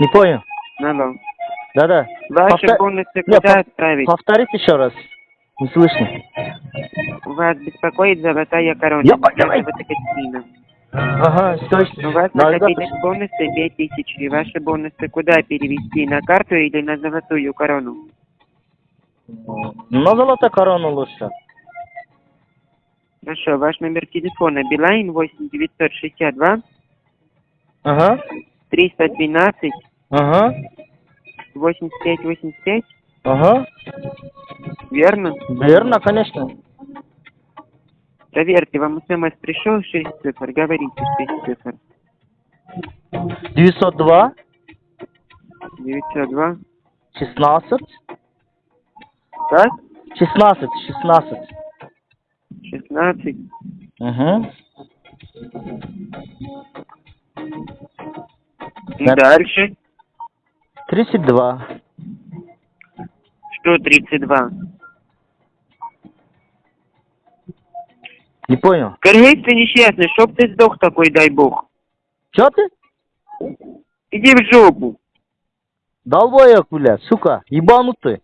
Не понял. Алло. Да-да. Ваши Повтор- бонусы Не, куда отправить? Повторить еще раз. Не слышно. Вас беспокоит золотая корона. Я Екатерина. Ага, что еще? У вас Да, накопились бонусы 5000. Ваши бонусы куда перевести? На карту или на золотую корону? На золотая корона лучше. Хорошо, ваш номер телефона Билайн 8962 Ага. 312 Ага. 8585, Ага. верно? Верно, конечно. Проверьте, вам смс пришел 6 цифр, говорите 6 цифр. 902 902. 16 Как? 16 16. 16. Угу. И Да. Дальше. 32. Что 32? Не понял. Кыргыз ты несчастный, чтоб ты сдох такой, дай бог. Че ты? Иди в жопу. Долбоек, блядь, сука, ебанутый.